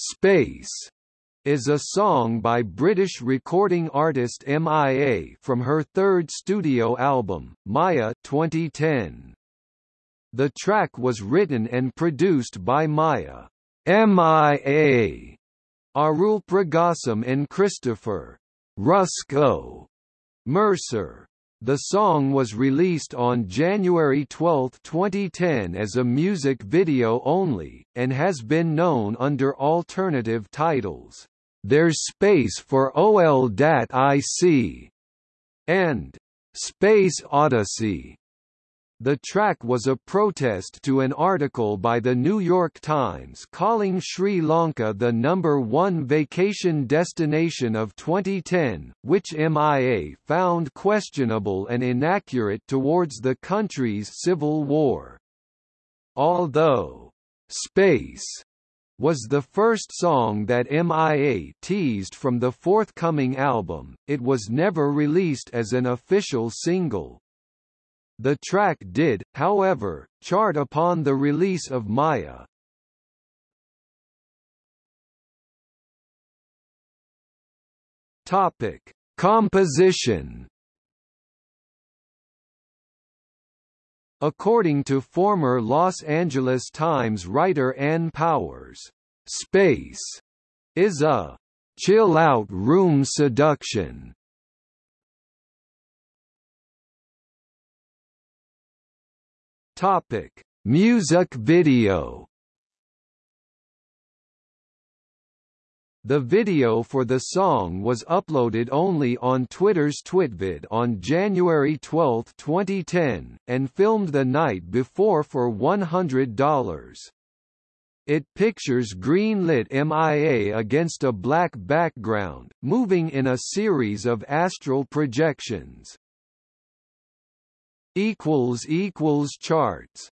Space is a song by British recording artist MIA from her third studio album, Maya 2010. The track was written and produced by Maya, MIA, Arulpragasam and Christopher Rusko Mercer. The song was released on January 12, 2010 as a music video only, and has been known under alternative titles, There's Space for OL.IC, and Space Odyssey. The track was a protest to an article by the New York Times calling Sri Lanka the number one vacation destination of 2010, which MIA found questionable and inaccurate towards the country's civil war. Although, "'Space' was the first song that MIA teased from the forthcoming album, it was never released as an official single. The track did, however, chart upon the release of Maya. Topic: Composition. According to former Los Angeles Times writer Ann Powers, "Space" is a chill-out room seduction Topic: Music video. The video for the song was uploaded only on Twitter's Twitvid on January 12, 2010, and filmed the night before for $100. It pictures green-lit MIA against a black background, moving in a series of astral projections equals equals charts